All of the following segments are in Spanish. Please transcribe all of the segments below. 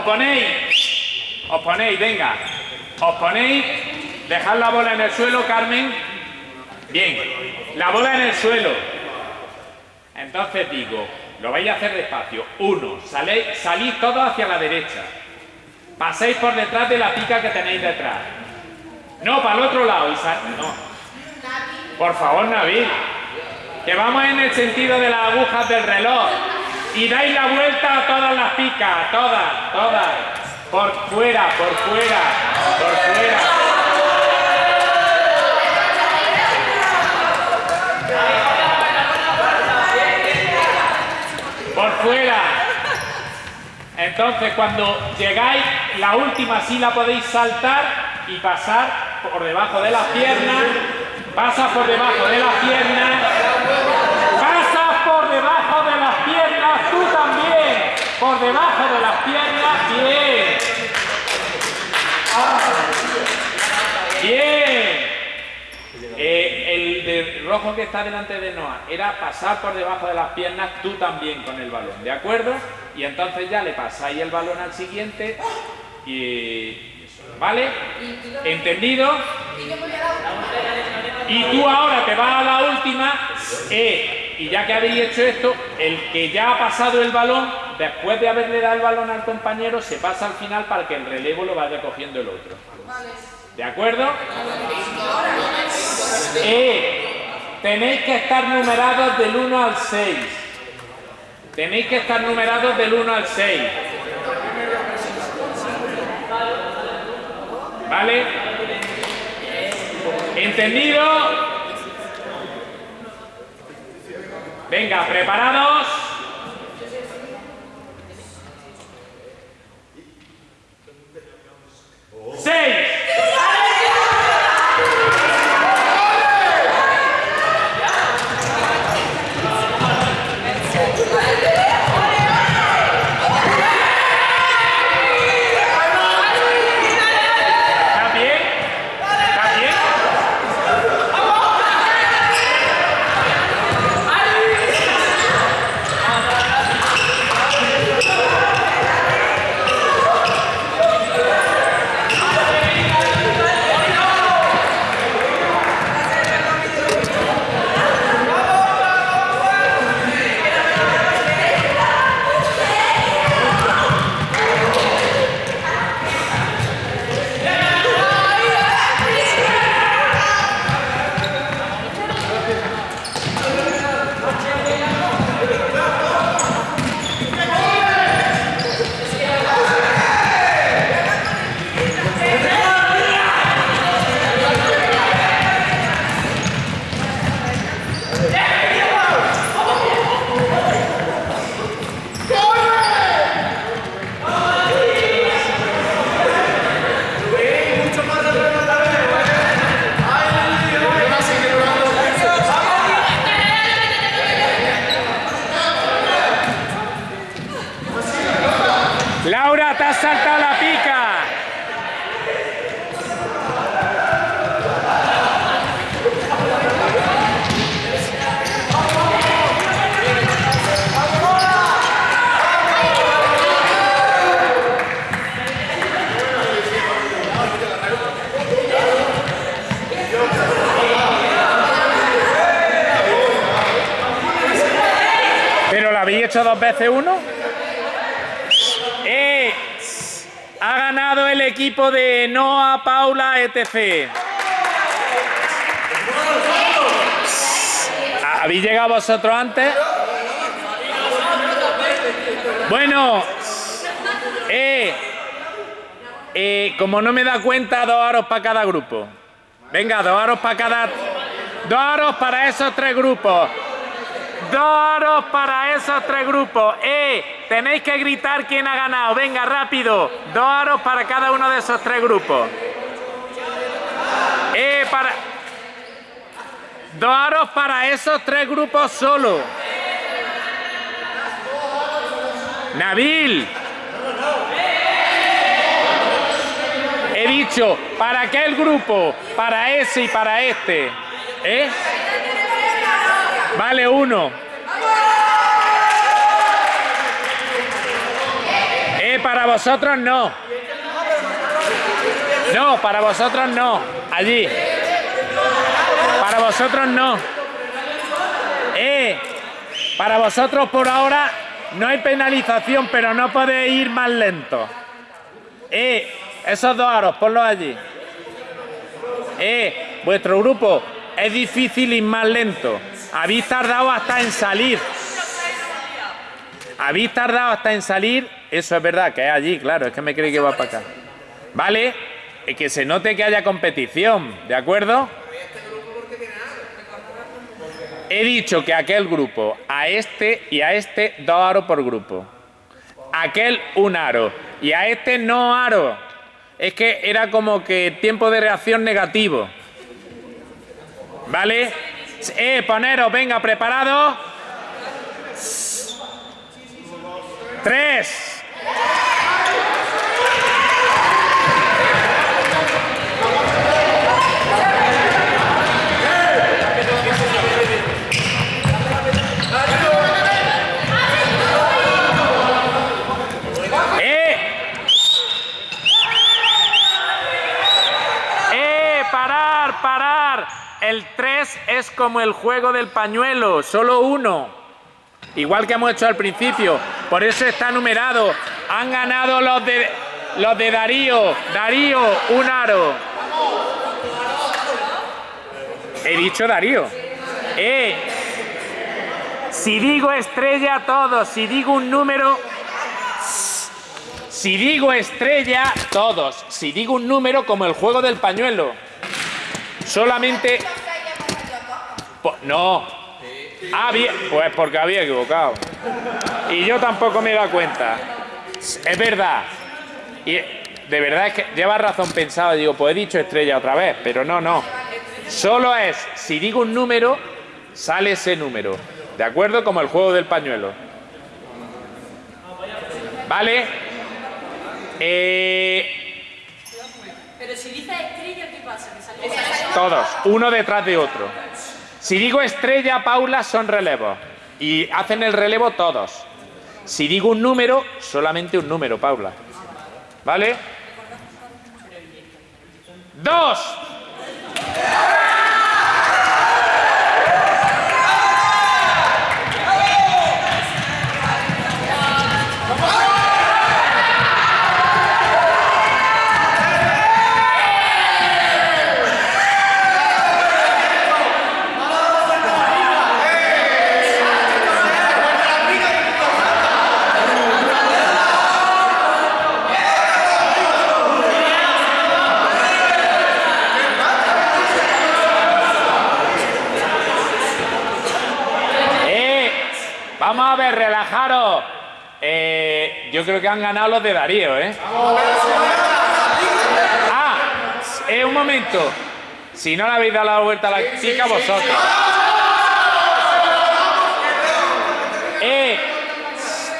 os ponéis, os ponéis, venga, os ponéis, dejad la bola en el suelo, Carmen. Bien, la bola en el suelo. Entonces digo, lo vais a hacer despacio. Uno, salís todos hacia la derecha. Paséis por detrás de la pica que tenéis detrás. No, para el otro lado. Y no. Por favor, Nabil. Que vamos en el sentido de las agujas del reloj. Y dais la vuelta a todas las picas. Todas, todas. Por fuera, por fuera, por fuera. Por fuera. Entonces, cuando llegáis, la última sí la podéis saltar y pasar por debajo de las piernas. Pasa por debajo de las piernas. Pasas por debajo de las piernas, tú también. Por debajo de las piernas, bien. Bien. Eh, el de rojo que está delante de Noah era pasar por debajo de las piernas tú también con el balón, ¿de acuerdo? Y entonces ya le pasáis el balón al siguiente y... ¿Vale? ¿Entendido? Y tú ahora te vas a la última eh, y ya que habéis hecho esto, el que ya ha pasado el balón, después de haberle dado el balón al compañero, se pasa al final para que el relevo lo vaya cogiendo el otro. ¿De acuerdo? Eh, tenéis que estar numerados del 1 al 6. Tenéis que estar numerados del 1 al 6. ¿Vale? ¿Entendido? Venga, preparados. ¡Seis! Dos veces uno? Eh, ha ganado el equipo de Noah, Paula, etc. ¿Habéis llegado vosotros antes? Bueno, eh, eh, como no me da cuenta, dos aros para cada grupo. Venga, dos aros para cada... Dos aros para esos tres grupos. Dos aros para esos tres grupos. ¡Eh! Tenéis que gritar quién ha ganado. Venga, rápido. Dos aros para cada uno de esos tres grupos. ¡Eh! Para... Dos aros para esos tres grupos solo. Nabil. He dicho, ¿para qué el grupo? Para ese y para este. ¿Eh? Vale, uno. Eh, para vosotros no. No, para vosotros no. Allí. Para vosotros no. Eh, para vosotros por ahora no hay penalización, pero no podéis ir más lento. Eh, esos dos aros, ponlos allí. Eh, vuestro grupo es difícil ir más lento. Habéis tardado hasta en salir. Habéis tardado hasta en salir. Eso es verdad, que es allí, claro, es que me cree que va para acá. ¿Vale? Que se note que haya competición, ¿de acuerdo? He dicho que aquel grupo, a este y a este, dos aros por grupo. Aquel, un aro. Y a este, no aro. Es que era como que tiempo de reacción negativo. ¿Vale? Eh, poneros, venga, preparado. Tres. ¡Eh! ¡Eh! ¡Parar! ¡Parar! El 3 es como el juego del pañuelo, solo uno. Igual que hemos hecho al principio. Por eso está numerado. Han ganado los de, los de Darío. Darío, un aro. He dicho Darío. Eh, si digo estrella, todos. Si digo un número, si digo estrella, todos. Si digo un número, como el juego del pañuelo. Solamente... Po- No. Ah, bien. Pues porque había equivocado. Y yo tampoco me he dado cuenta. Es verdad. Y de verdad es que lleva razón pensado. Digo, pues he dicho estrella otra vez. Pero no, no. Solo es, si digo un número, sale ese número. ¿De acuerdo? Como el juego del pañuelo. ¿Vale? Eh, Pero si dices estrella, ¿qué pasa? Todos, uno detrás de otro. Si digo estrella, Paula, son relevos. Y hacen el relevo todos. Si digo un número, solamente un número, Paula. ¿Vale? Dos. Vamos a ver, relajaros. Eh, yo creo que han ganado los de Darío, ¿eh? Ah, eh, un momento. Si no le habéis dado la vuelta a la pica, vosotros. Eh,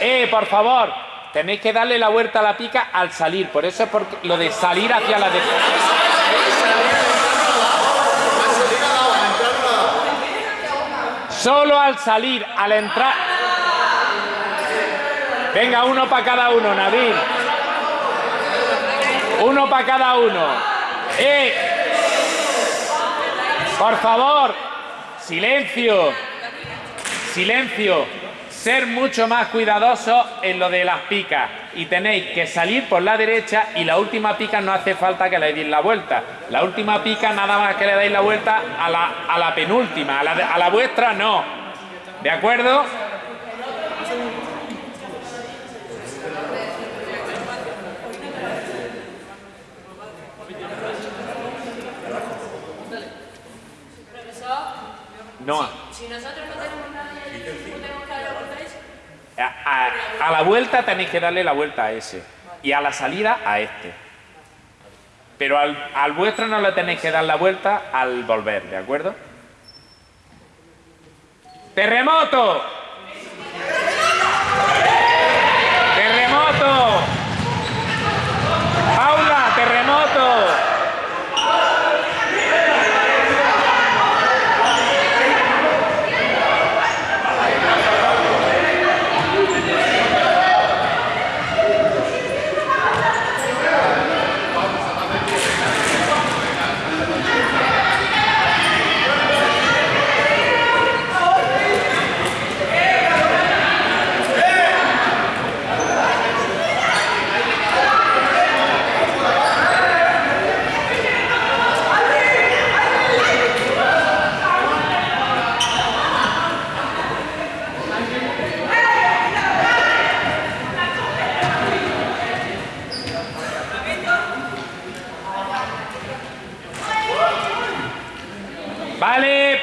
eh, por favor, tenéis que darle la vuelta a la pica al salir. Por eso es porque lo de salir hacia la derecha. Solo al salir, al entrar. Venga, uno para cada uno, Nabil. Uno para cada uno. ¡Eh! Por favor, silencio. Silencio. Ser mucho más cuidadosos en lo de las picas. Y tenéis que salir por la derecha y la última pica no hace falta que le deis la vuelta. La última pica nada más que le dais la vuelta a la, a la penúltima. A la, a la vuestra no. ¿De acuerdo? No. si nosotros no tenemos nada y tenemos que dar la vuelta a A, a- la vuelta tenéis que darle la vuelta a ese. Y a la salida a este. Pero al, al vuestro no le tenéis que dar la vuelta al volver, ¿de acuerdo? ¡Terremoto! ¡Terremoto! ¡Paula, terremoto!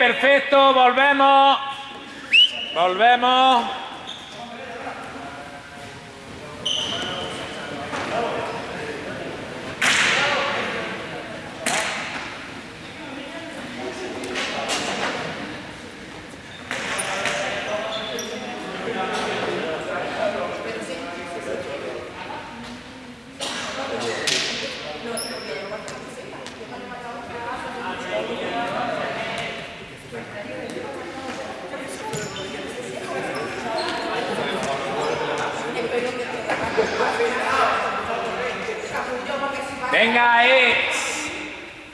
Perfecto, volvemos. Volvemos. Venga, eh.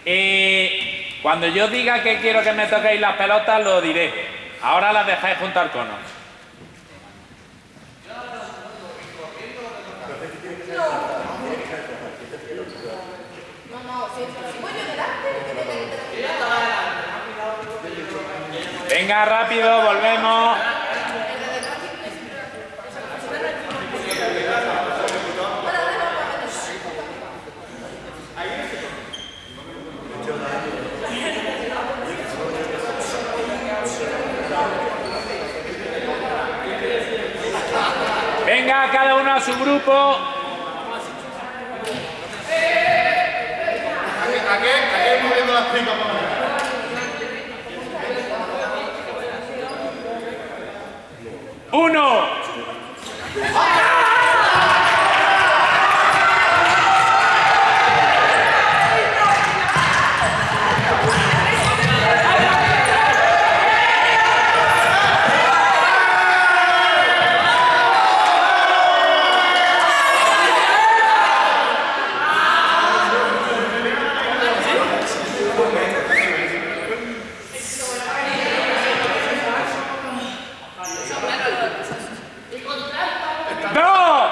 Eh, Cuando yo diga que quiero que me toquéis las pelotas, lo diré. Ahora las dejáis juntar conos. Venga, rápido, volvemos. Venga, cada uno su grupo. Uno. Dos.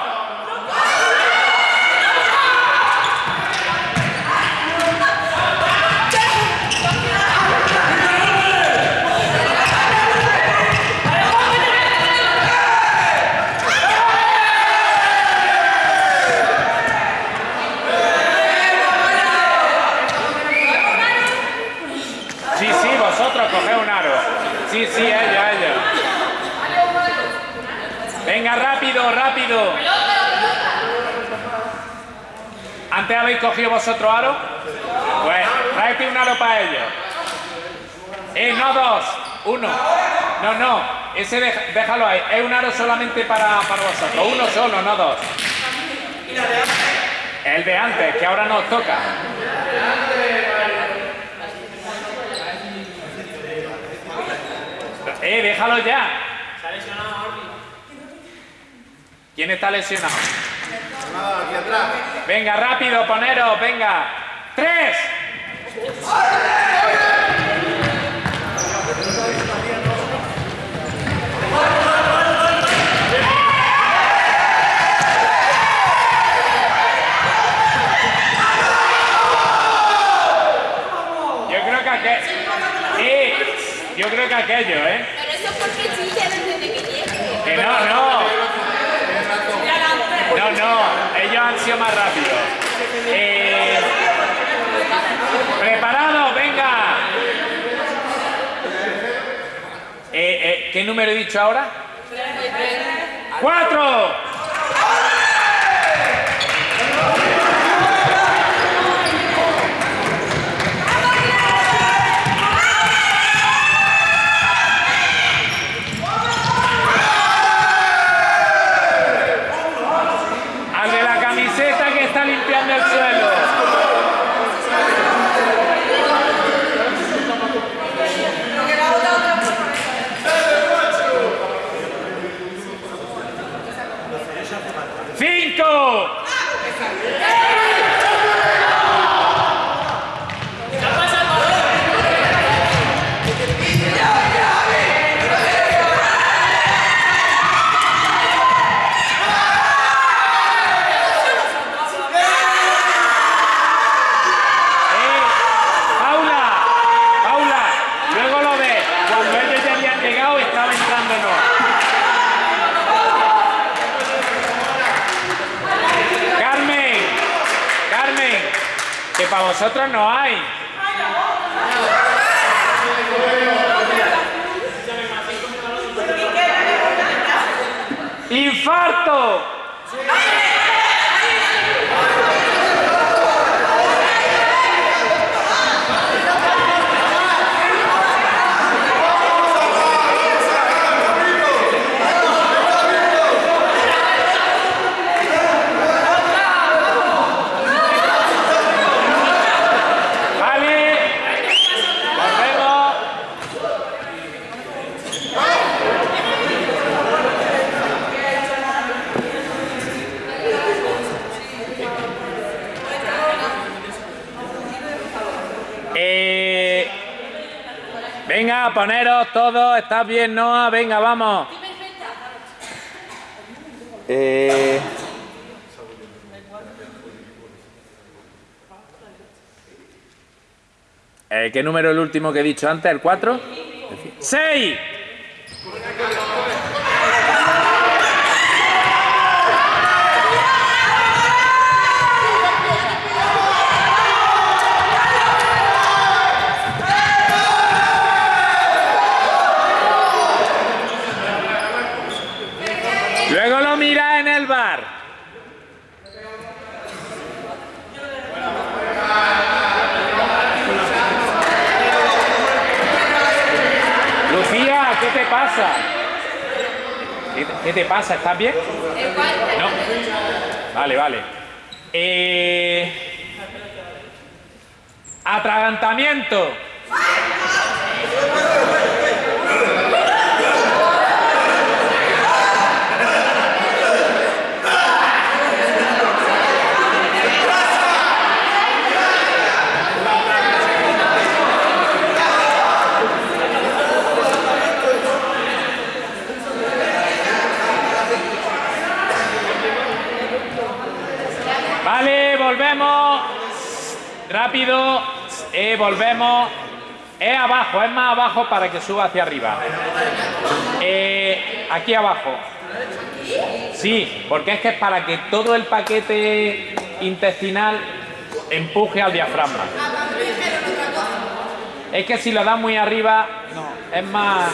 Sí, sí, vosotros coged un aro. Sí, sí, ella, ella. Venga, rápido, rápido. ¿Antes habéis cogido vosotros aro? Pues tráete un aro para ellos. Eh, no dos, uno. No, no, ese déjalo ahí. Es un aro solamente para, para vosotros. Uno solo, no dos. El de antes, que ahora nos toca. Eh, déjalo ya. ¿Quién está lesionado? Nada, aquí atrás. Venga, rápido, poneros, venga. ¡Tres! Yo creo que aquello... Eh, yo creo que aquello, ¿eh? Pero eso es porque chilla desde que llegue. Que no. No, no, ellos han sido más rápidos. Eh, Preparados, venga. Eh, eh, ¿Qué número he dicho ahora? ¡Cuatro! para vosotros no hay. ¡Infarto! Venga, poneros todos. ¿Estás bien, Noah? Venga, vamos. Eh, eh, ¿Qué número es el último que he dicho antes? ¿El 4? ¡6! Luego lo mira en el bar. Lucía, ¿qué te ¿Qué te, qué te pasa? ¿Estás bien? No. Vale, vale. Eh, atragantamiento. Vale, volvemos. Rápido. Volvemos. Es abajo, es más abajo para que suba hacia arriba. Eh, aquí abajo. Sí, porque es que es para que todo el paquete intestinal empuje al diafragma. Es que si lo das muy arriba, no, es más.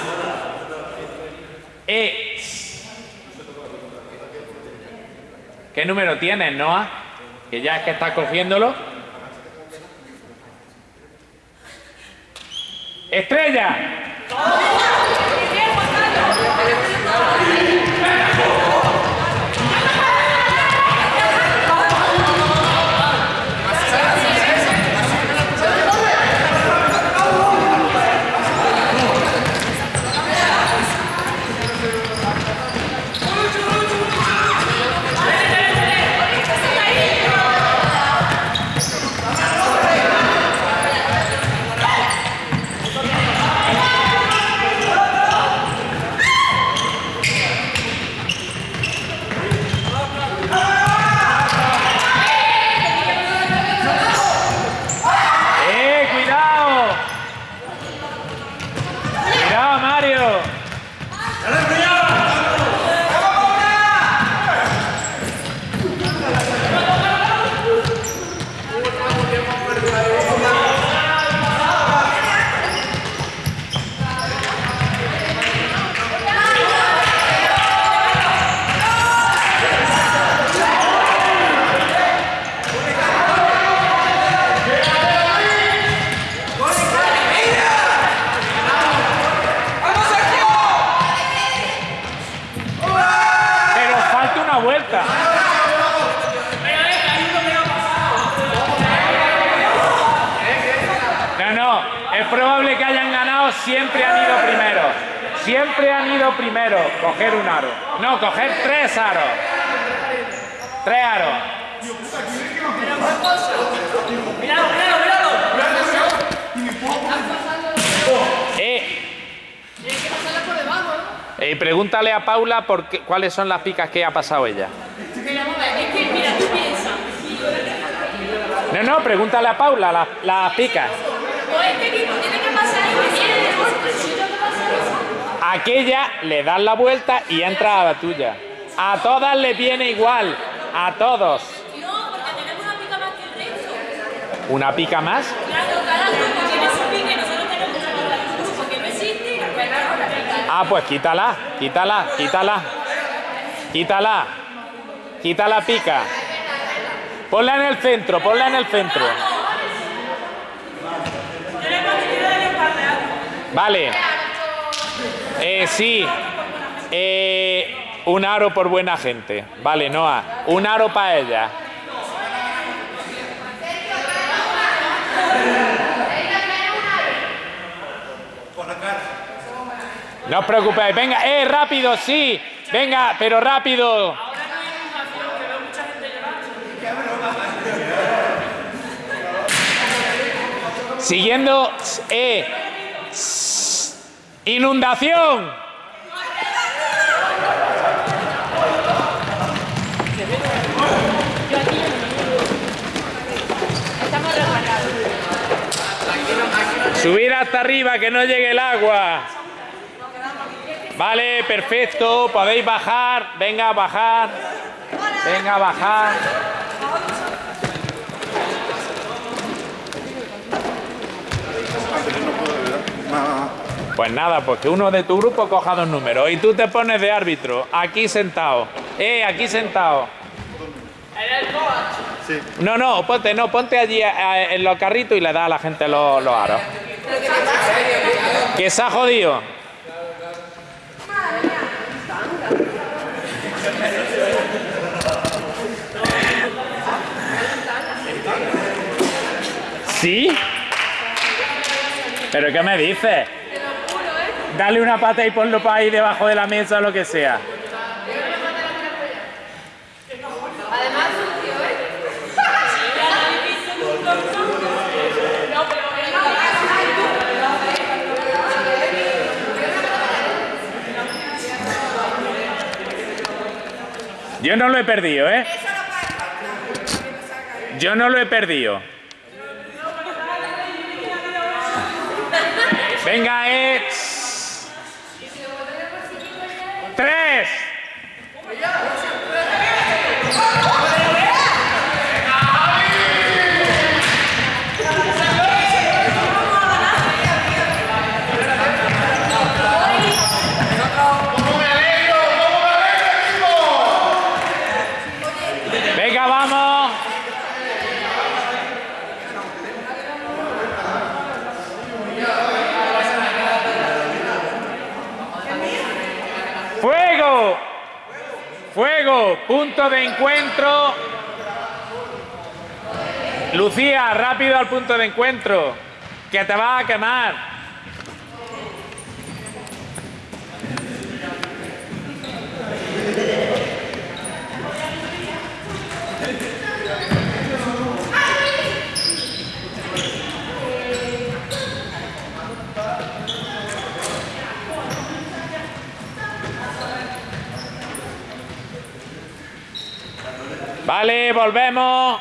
¿Qué número tienes, Noah? Que ya es que estás cogiéndolo. Estrella. ¡Eh, cuidado! ¡Cuidado, Mario! Pero falta una vuelta. No, no, es probable que hayan ganado, siempre han ido primero. Siempre han ido primero. Coger un aro. No, coger tres aros. Tres aros. Eh, eh, pregúntale a Paula por qué- cuáles son las picas que ha pasado ella. No, no, pregúntale a Paula las, las picas. O este equipo tiene que pasar y me tiene si tengo que pasar eso. Aquella le das la vuelta y entra a la tuya. A todas le viene igual. A todos. No, porque tenemos una pica más que el resto. Una pica más. Claro, cada grupo tiene su pica y nosotros tenemos una pica del grupo que no existe y la pica. Ah, pues quítala, quítala, quítala. Quítala. Quita la pica. Ponla en el centro, ponla en el centro. Vale. Eh, sí. Eh, un aro por buena gente. Vale, Noah. Un aro para ella. No os preocupéis. Venga, eh, rápido, sí. Venga, pero rápido. Siguiendo, eh, inundación. Subir hasta arriba, que no llegue el agua. Vale, perfecto. Podéis bajar. Venga, bajar. Venga, bajar. Pues nada, pues que uno de tu grupo coja dos números y tú te pones de árbitro, aquí sentado. Eh, aquí sentado. No, no, ponte, no, ponte allí eh, en los carritos y le da a la gente los, los aros. Que se ha jodido. ¿Sí? ¿Pero qué me dices? Dale una pata y ponlo para ahí debajo de la mesa o lo que sea. Además, ¿eh? Yo no lo he perdido, ¿eh? Yo no lo he perdido. Venga, eh. Tres. Venga, vamos. Fuego. Punto de encuentro. Lucía, rápido al punto de encuentro. Que te va a quemar. Vale, volvemos.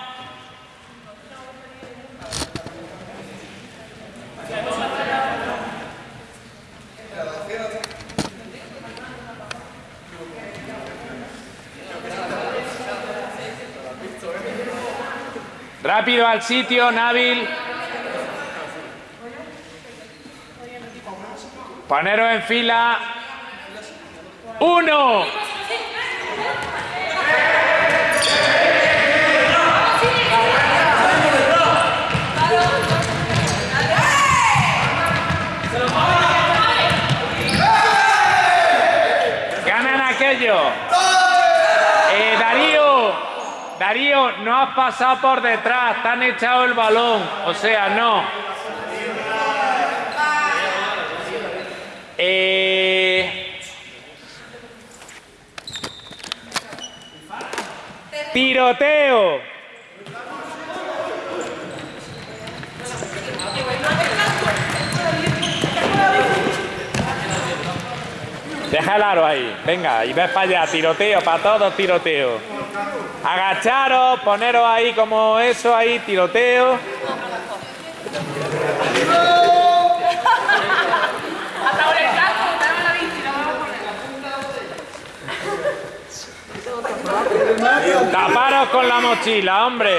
Rápido al sitio, Nabil. Poneros en fila. Uno. Ganan aquello. Eh, Darío, Darío, no has pasado por detrás, te han echado el balón. O sea, no. Eh, tiroteo. Deja el aro ahí, venga, y ves para allá, tiroteo, para todos tiroteo. Agacharos, poneros ahí como eso, ahí, tiroteo. Taparos con la mochila, hombre.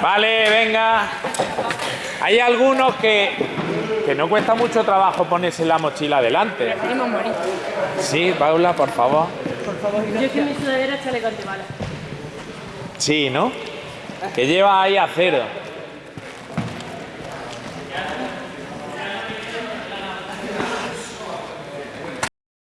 Vale, venga. Hay algunos que, que no cuesta mucho trabajo ponerse la mochila delante. Sí, Paula, por favor. Yo es que mi sudadera chaleco antibala. Sí, ¿no? Que lleva ahí a cero.